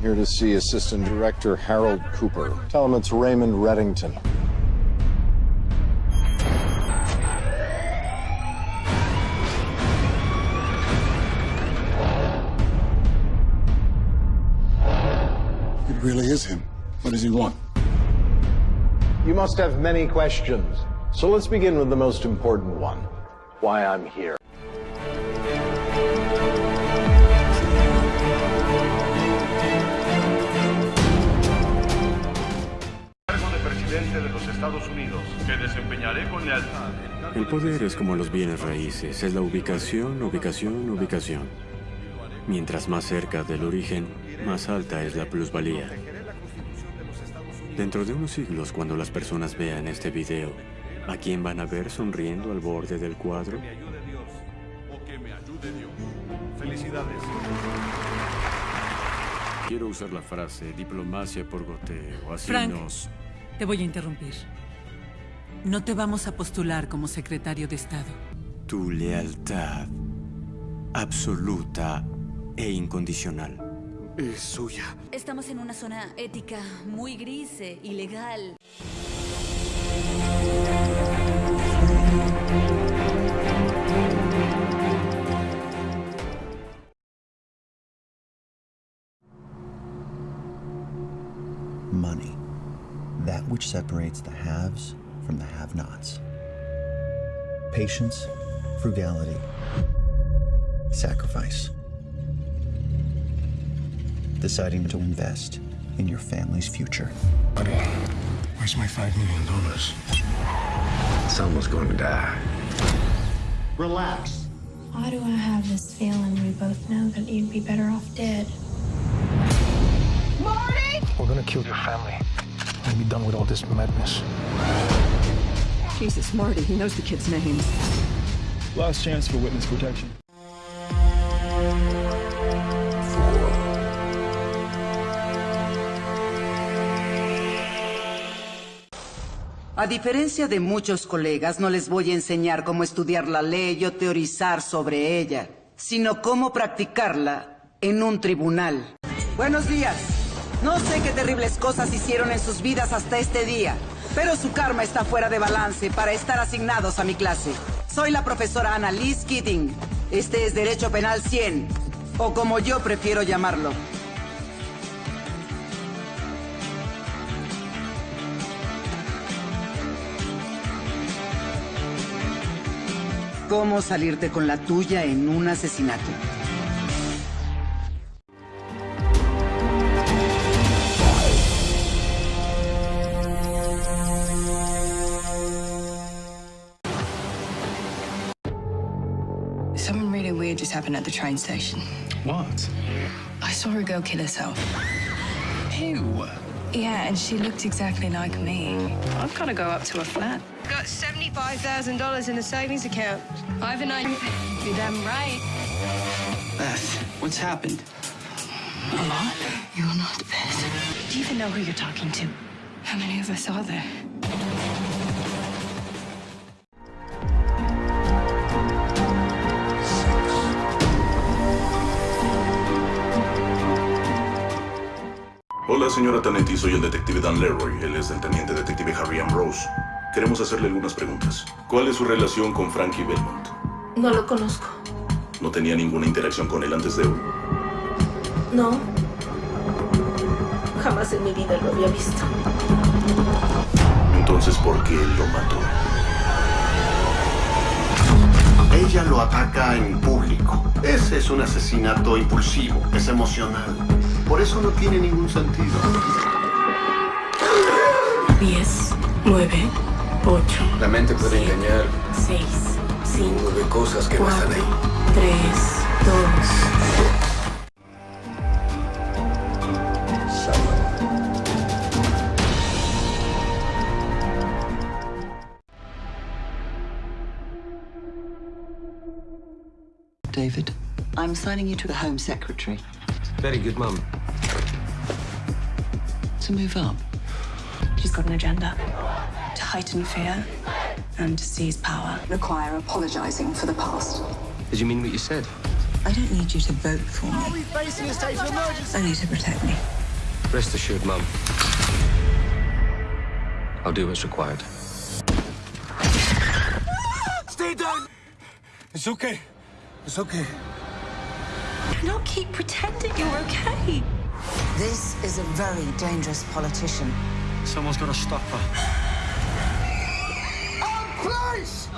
here to see Assistant Director Harold Cooper. Tell him it's Raymond Reddington. It really is him. What does he want? You must have many questions. So let's begin with the most important one. Why I'm here. Unidos, que desempeñaré con lealtad. El poder es como los bienes raíces, es la ubicación, ubicación, ubicación. Mientras más cerca del origen, más alta es la plusvalía. Dentro de unos siglos, cuando las personas vean este video, ¿a quién van a ver sonriendo al borde del cuadro? O que me ayude Dios. Felicidades. Quiero usar la frase diplomacia por goteo, así Frank. nos... Te voy a interrumpir. No te vamos a postular como secretario de Estado. Tu lealtad absoluta e incondicional. Es suya. Estamos en una zona ética muy gris e ilegal. money. That which separates the haves from the have nots. Patience, frugality, sacrifice. Deciding to invest in your family's future. Buddy, where's my five million dollars? Someone's going to die. Relax. Why do I have this feeling we both know that you'd be better off dead? Marty! We're gonna kill your family and be done with all this madness. Jesus, Marty, he knows the kids' names. Last chance for witness protection. A diferencia de muchos colegas, no les voy a enseñar cómo estudiar la ley o teorizar sobre ella, sino cómo practicarla en un tribunal. Buenos días. No sé qué terribles cosas hicieron en sus vidas hasta este día, pero su karma está fuera de balance para estar asignados a mi clase. Soy la profesora Annalise Keating. Este es Derecho Penal 100, o como yo prefiero llamarlo. ¿Cómo salirte con la tuya en un asesinato? Weird just happened at the train station. What? I saw a girl kill herself. Ew. Yeah, and she looked exactly like me. I've got to go up to her flat. Got $75,000 in a savings account. Ivan, I... You're damn right. Beth, what's happened? A lot. You're not Beth. Do you even know who you're talking to? How many of us are there? Hola, señora Tanetti, soy el detective Dan Leroy. Él es el teniente detective Harry Ambrose. Queremos hacerle algunas preguntas. ¿Cuál es su relación con Frankie Belmont? No lo conozco. ¿No tenía ninguna interacción con él antes de hoy? No. Jamás en mi vida lo había visto. Entonces, ¿por qué él lo mató? Ella lo ataca en público. Ese es un asesinato impulsivo, es emocional. Por eso no tiene ningún sentido. 10, 9, 8, La mente puede engañar 6, 5, nueve cosas que no 4, están ahí. 3, 2. David, I'm signing you to the Home Secretary Very good, Mum. To move up. She's got an agenda to heighten fear and to seize power. Require apologizing for the past. Did you mean what you said? I don't need you to vote for me. Facing a state of emergency. Only to protect me. Rest assured, Mum. I'll do what's required. Stay down! It's okay. It's okay. Cannot keep pretending you're okay. This is a very dangerous politician. Someone's got to stop her. Oh, please!